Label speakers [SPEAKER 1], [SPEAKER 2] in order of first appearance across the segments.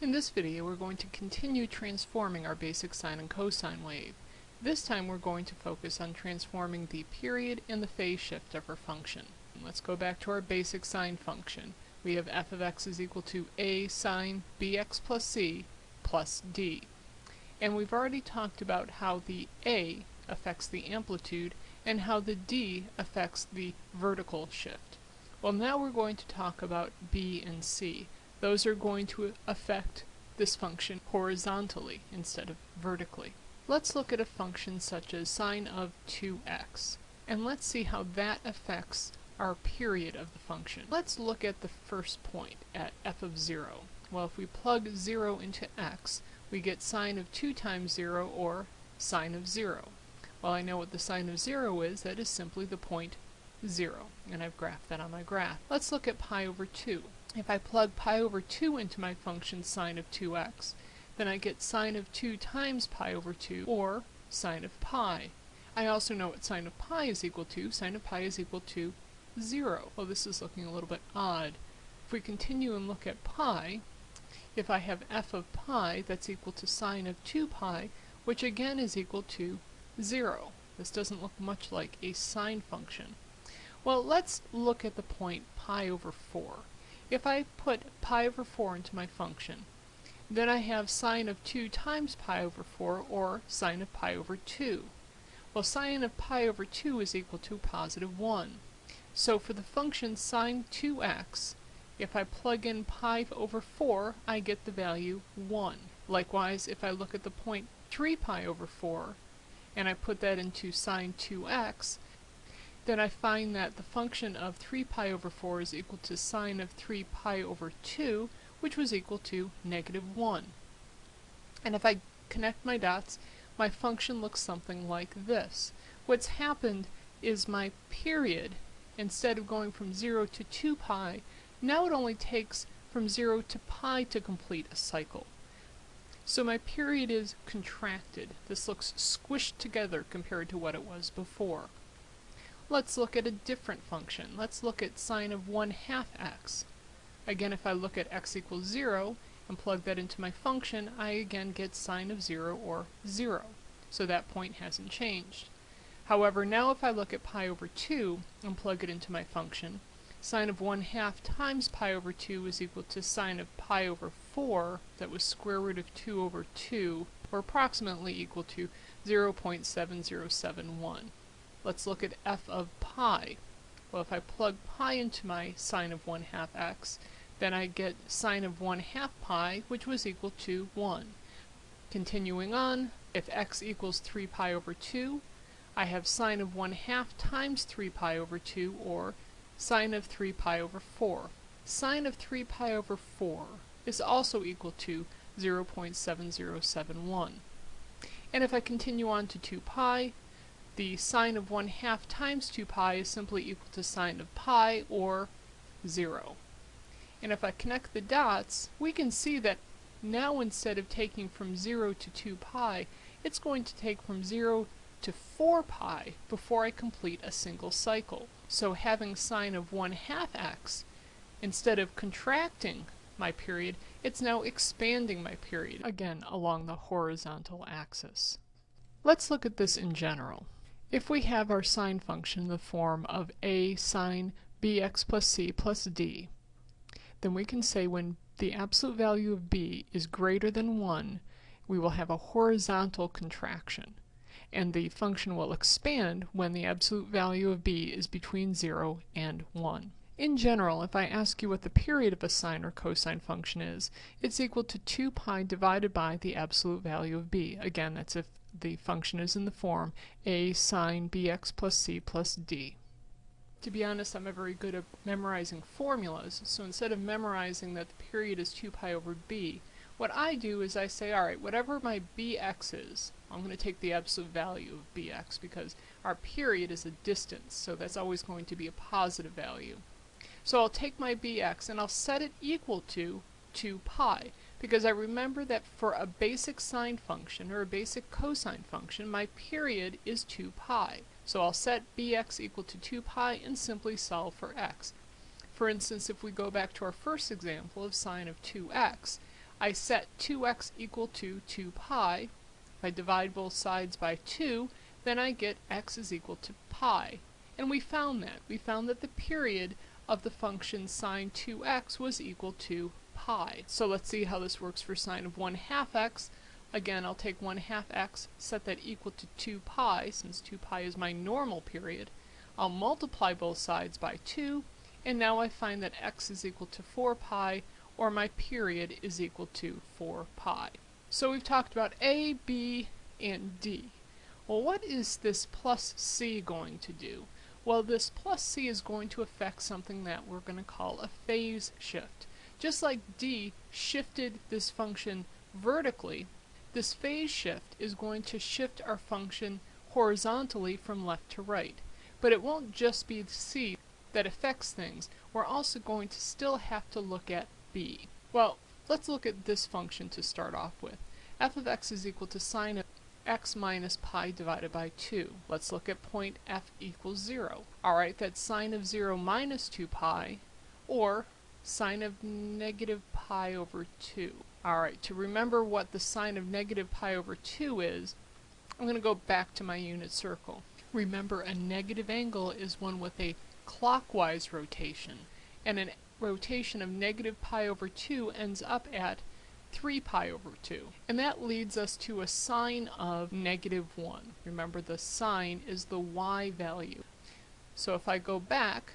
[SPEAKER 1] In this video we're going to continue transforming our basic sine and cosine wave. This time we're going to focus on transforming the period and the phase shift of our function. Let's go back to our basic sine function. We have f of x is equal to a sine bx plus c plus d. And we've already talked about how the a affects the amplitude and how the d affects the vertical shift. Well now we're going to talk about b and c those are going to affect this function horizontally instead of vertically. Let's look at a function such as sine of 2x, and let's see how that affects our period of the function. Let's look at the first point at f of 0. Well, if we plug 0 into x, we get sine of 2 times 0, or sine of 0. Well, I know what the sine of 0 is, that is simply the point 0, and I've graphed that on my graph. Let's look at pi over 2. If I plug pi over 2 into my function sine of 2x, then I get sine of 2 times pi over 2, or sine of pi. I also know what sine of pi is equal to. Sine of pi is equal to 0. Well, this is looking a little bit odd. If we continue and look at pi, if I have f of pi, that's equal to sine of 2 pi, which again is equal to 0. This doesn't look much like a sine function. Well, let's look at the point pi over 4. If I put pi over 4 into my function, then I have sine of 2 times pi over 4, or sine of pi over 2. Well, sine of pi over 2 is equal to positive 1. So for the function sine 2x, if I plug in pi over 4, I get the value 1. Likewise, if I look at the point 3 pi over 4, and I put that into sine 2x, then I find that the function of 3 pi over 4 is equal to sine of 3 pi over 2, which was equal to negative 1. And if I connect my dots, my function looks something like this. What's happened is my period, instead of going from 0 to 2 pi, now it only takes from 0 to pi to complete a cycle. So my period is contracted. This looks squished together compared to what it was before. Let's look at a different function. Let's look at sine of 1 half x. Again, if I look at x equals 0 and plug that into my function, I again get sine of 0 or 0. So that point hasn't changed. However, now if I look at pi over 2 and plug it into my function, sine of 1 half times pi over 2 is equal to sine of pi over 4, that was square root of 2 over 2, or approximately equal to 0.7071. Let's look at f of pi. Well, if I plug pi into my sine of 1 half x, then I get sine of 1 half pi, which was equal to 1. Continuing on, if x equals 3 pi over 2, I have sine of 1 half times 3 pi over 2, or sine of 3 pi over 4. Sine of 3 pi over 4 is also equal to 0.7071. And if I continue on to 2 pi, the sine of 1 half times 2 pi is simply equal to sine of pi, or 0. And if I connect the dots, we can see that now instead of taking from 0 to 2 pi, it's going to take from 0 to 4 pi before I complete a single cycle. So having sine of 1 half x, instead of contracting my period, it's now expanding my period, again along the horizontal axis. Let's look at this in general. If we have our sine function in the form of a sine bx plus c plus d, then we can say when the absolute value of b is greater than 1, we will have a horizontal contraction, and the function will expand when the absolute value of b is between 0 and 1. In general, if I ask you what the period of a sine or cosine function is, it's equal to 2 pi divided by the absolute value of b. Again, that's if the function is in the form a sine bx plus c plus d. To be honest, I'm not very good at memorizing formulas, so instead of memorizing that the period is 2 pi over b, what I do is I say, alright, whatever my bx is, I'm going to take the absolute value of bx because our period is a distance, so that's always going to be a positive value. So I'll take my bx and I'll set it equal to 2 pi because I remember that for a basic sine function or a basic cosine function, my period is 2 pi. So I'll set bx equal to 2 pi and simply solve for x. For instance, if we go back to our first example of sine of 2x, I set 2x equal to 2 pi. If I divide both sides by 2, then I get x is equal to pi. And we found that. We found that the period of the function sine 2x was equal to pi. So let's see how this works for sine of 1 half x. Again, I'll take 1 half x, set that equal to 2 pi, since 2 pi is my normal period. I'll multiply both sides by 2, and now I find that x is equal to 4 pi, or my period is equal to 4 pi. So we've talked about a, b, and d. Well, what is this plus c going to do? Well, this plus c is going to affect something that we're going to call a phase shift. Just like d shifted this function vertically, this phase shift is going to shift our function horizontally from left to right. But it won't just be c that affects things. We're also going to still have to look at b. Well, let's look at this function to start off with. f of x is equal to sine of x minus pi divided by 2. Let's look at point f equals 0. Alright, that's sine of 0 minus 2 pi, or sine of negative pi over 2. Alright, to remember what the sine of negative pi over 2 is, I'm going to go back to my unit circle. Remember, a negative angle is one with a clockwise rotation, and a rotation of negative pi over 2 ends up at 3 pi over 2. And that leads us to a sine of negative 1. Remember the sine is the y value. So if I go back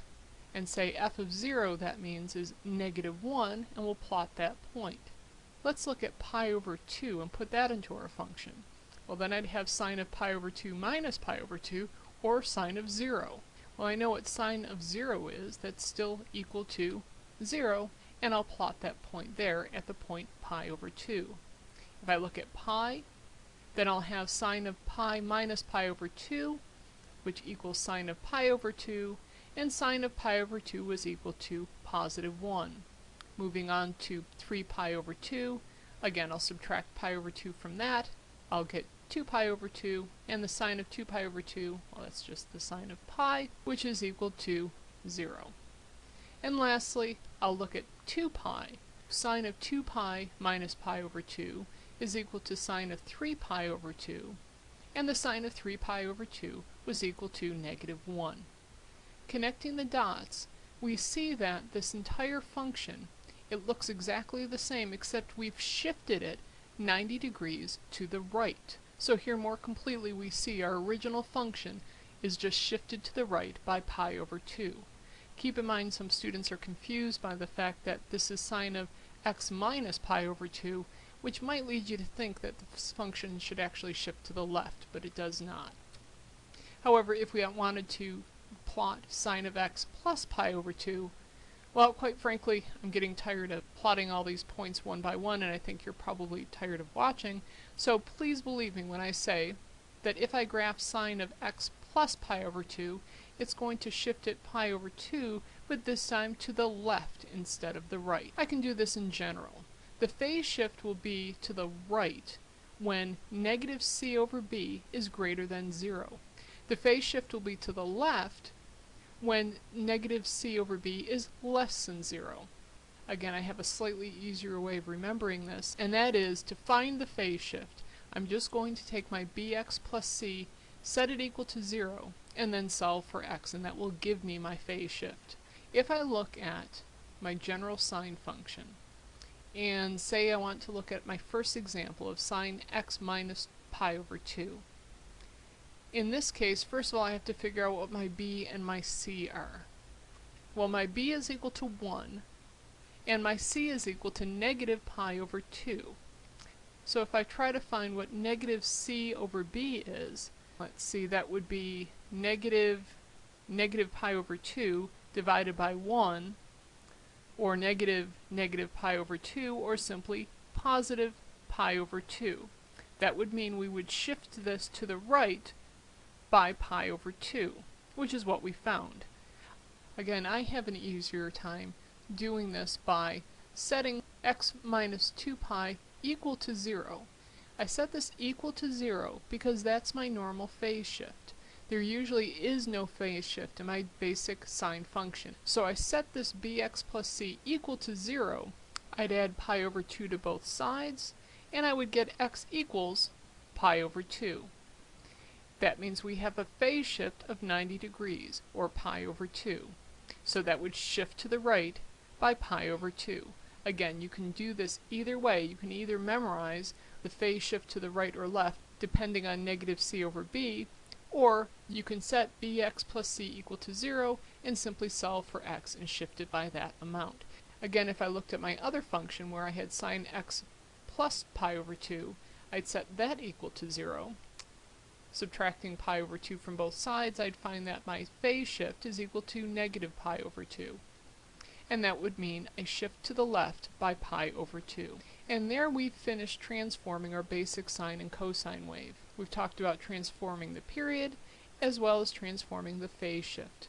[SPEAKER 1] and say f of 0 that means is negative 1 and we'll plot that point. Let's look at pi over 2 and put that into our function. Well then I'd have sine of pi over 2 minus pi over 2 or sine of 0. Well I know what sine of 0 is, that's still equal to 0 and I'll plot that point there at the point pi over 2. If I look at pi, then I'll have sine of pi minus pi over 2, which equals sine of pi over 2, and sine of pi over 2 was equal to positive 1. Moving on to 3 pi over 2, again I'll subtract pi over 2 from that, I'll get 2 pi over 2, and the sine of 2 pi over 2, well that's just the sine of pi, which is equal to 0. And lastly, I'll look at 2 pi. Sine of 2 pi minus pi over 2 is equal to sine of 3 pi over 2, and the sine of 3 pi over 2 was equal to negative 1. Connecting the dots, we see that this entire function, it looks exactly the same except we've shifted it 90 degrees to the right. So here more completely we see our original function is just shifted to the right by pi over 2. Keep in mind some students are confused by the fact that this is sine of x minus pi over 2, which might lead you to think that this function should actually shift to the left, but it does not. However, if we wanted to plot sine of x plus pi over 2, well, quite frankly, I'm getting tired of plotting all these points one by one, and I think you're probably tired of watching, so please believe me when I say that if I graph sine of x plus pi over 2, it's going to shift it pi over 2, but this time to the left instead of the right. I can do this in general. The phase shift will be to the right when negative c over b is greater than 0. The phase shift will be to the left when negative c over b is less than 0. Again, I have a slightly easier way of remembering this, and that is to find the phase shift. I'm just going to take my bx plus c, set it equal to 0, and then solve for x, and that will give me my phase shift. If I look at my general sine function, and say I want to look at my first example of sine x minus pi over 2. In this case, first of all, I have to figure out what my b and my c are. Well, my b is equal to 1, and my c is equal to negative pi over 2. So if I try to find what negative c over b is, let's see, that would be negative negative pi over 2 divided by 1, or negative negative pi over 2, or simply positive pi over 2. That would mean we would shift this to the right by pi over 2, which is what we found. Again, I have an easier time doing this by setting x minus 2 pi equal to 0. I set this equal to 0 because that's my normal phase shift. There usually is no phase shift in my basic sine function. So I set this bx plus c equal to 0 I'd add pi over 2 to both sides, and I would get x equals pi over 2. That means we have a phase shift of 90 degrees, or pi over 2. So that would shift to the right by pi over 2. Again, you can do this either way. You can either memorize the phase shift to the right or left depending on negative c over b, or you can set bx plus c equal to 0 and simply solve for x and shift it by that amount. Again, if I looked at my other function where I had sine x plus pi over 2, I'd set that equal to 0. Subtracting pi over 2 from both sides, I'd find that my phase shift is equal to negative pi over 2. And that would mean a shift to the left by pi over 2. And there we've finished transforming our basic sine and cosine wave. We've talked about transforming the period, as well as transforming the phase shift.